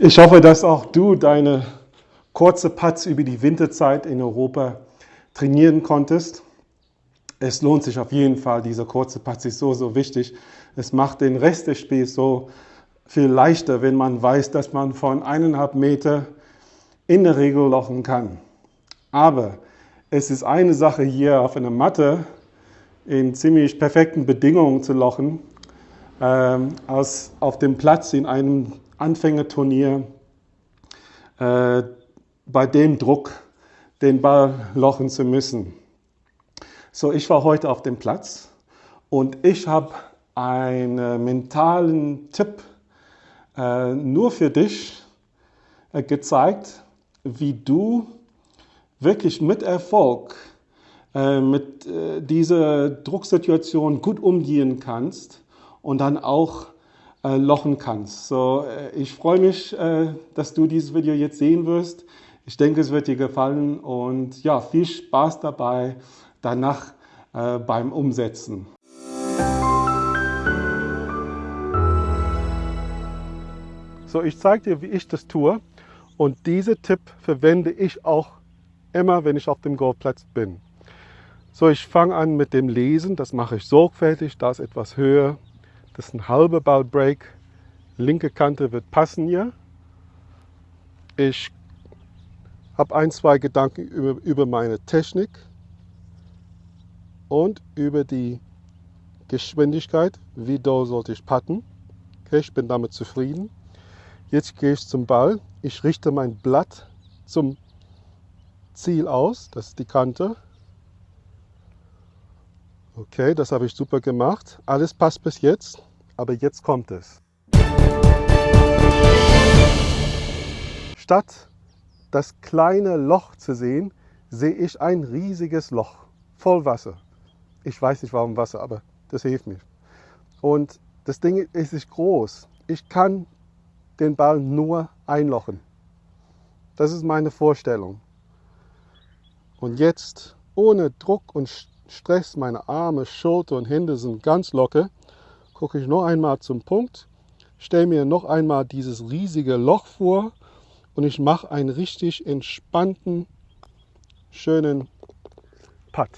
Ich hoffe, dass auch du deine kurze Putts über die Winterzeit in Europa trainieren konntest. Es lohnt sich auf jeden Fall, diese kurze Putts ist so, so wichtig. Es macht den Rest des Spiels so viel leichter, wenn man weiß, dass man von eineinhalb Meter in der Regel lochen kann. Aber es ist eine Sache hier auf einer Matte in ziemlich perfekten Bedingungen zu lochen, ähm, als auf dem Platz in einem Anfängerturnier äh, bei dem Druck den Ball lochen zu müssen. So, ich war heute auf dem Platz und ich habe einen mentalen Tipp äh, nur für dich äh, gezeigt, wie du wirklich mit Erfolg äh, mit äh, dieser Drucksituation gut umgehen kannst und dann auch äh, lochen kannst. So, äh, ich freue mich, dass du dieses Video jetzt sehen wirst. Ich denke, es wird dir gefallen und ja, viel Spaß dabei danach beim Umsetzen. So, ich zeige dir, wie ich das tue. Und diesen Tipp verwende ich auch immer, wenn ich auf dem Golfplatz bin. So, ich fange an mit dem Lesen. Das mache ich sorgfältig. Da ist etwas höher. Das ist ein halber Ballbreak. Linke Kante wird passen hier. Ich habe ein, zwei Gedanken über, über meine Technik und über die Geschwindigkeit. Wie doll sollte ich putten? Okay, ich bin damit zufrieden. Jetzt gehe ich zum Ball. Ich richte mein Blatt zum Ziel aus. Das ist die Kante. Okay, das habe ich super gemacht. Alles passt bis jetzt, aber jetzt kommt es. Statt das kleine Loch zu sehen, sehe ich ein riesiges Loch voll Wasser. Ich weiß nicht warum Wasser, aber das hilft mir. Und das Ding ist nicht groß. Ich kann den Ball nur einlochen. Das ist meine Vorstellung. Und jetzt, ohne Druck und Stress, meine Arme, Schulter und Hände sind ganz locker, gucke ich noch einmal zum Punkt, stelle mir noch einmal dieses riesige Loch vor und ich mache einen richtig entspannten, schönen Putt.